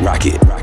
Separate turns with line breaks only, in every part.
rocket, rocket.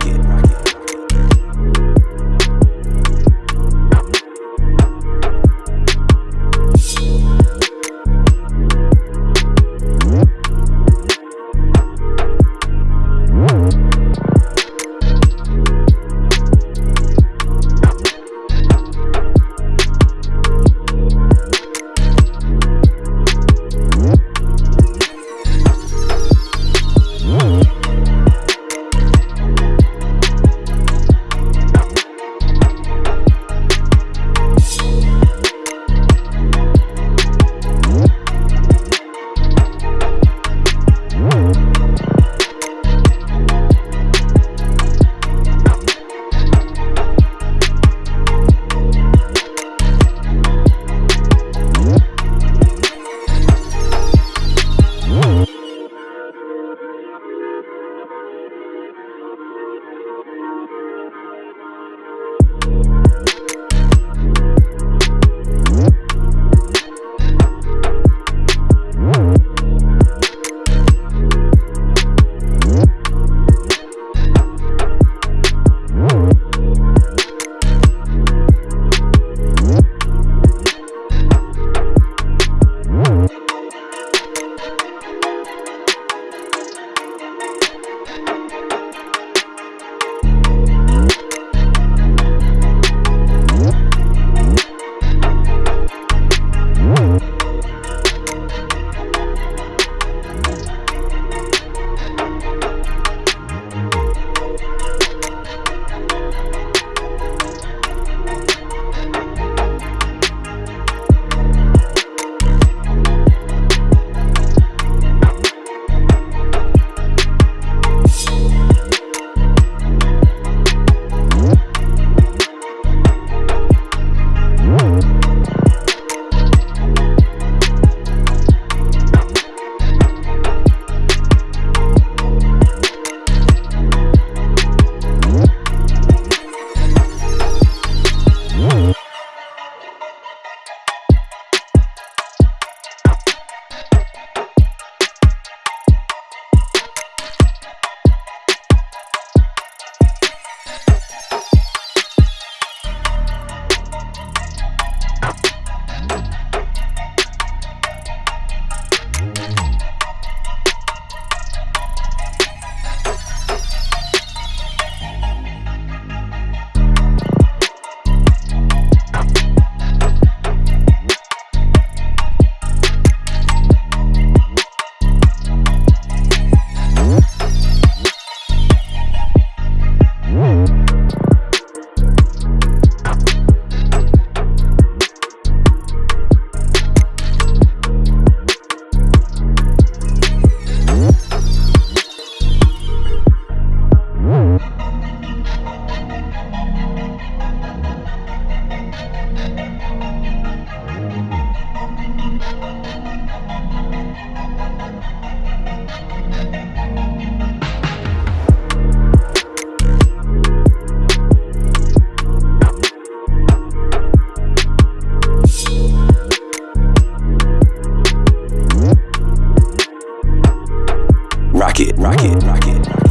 Rocket, rocket, rocket.